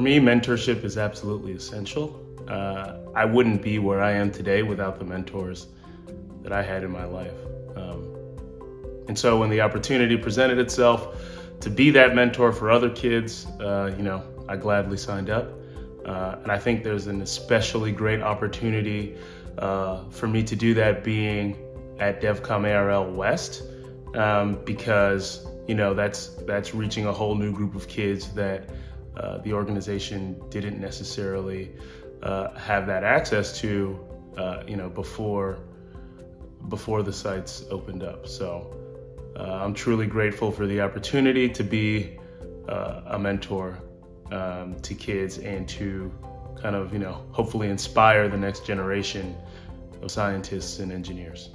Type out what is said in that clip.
me, mentorship is absolutely essential. Uh, I wouldn't be where I am today without the mentors that I had in my life. Um, and so when the opportunity presented itself to be that mentor for other kids, uh, you know, I gladly signed up. Uh, and I think there's an especially great opportunity uh, for me to do that being at DevCom ARL West um, because you know that's that's reaching a whole new group of kids that uh, the organization didn't necessarily uh, have that access to uh, you know before before the sites opened up. So uh, I'm truly grateful for the opportunity to be a mentor um, to kids and to kind of, you know, hopefully inspire the next generation of scientists and engineers.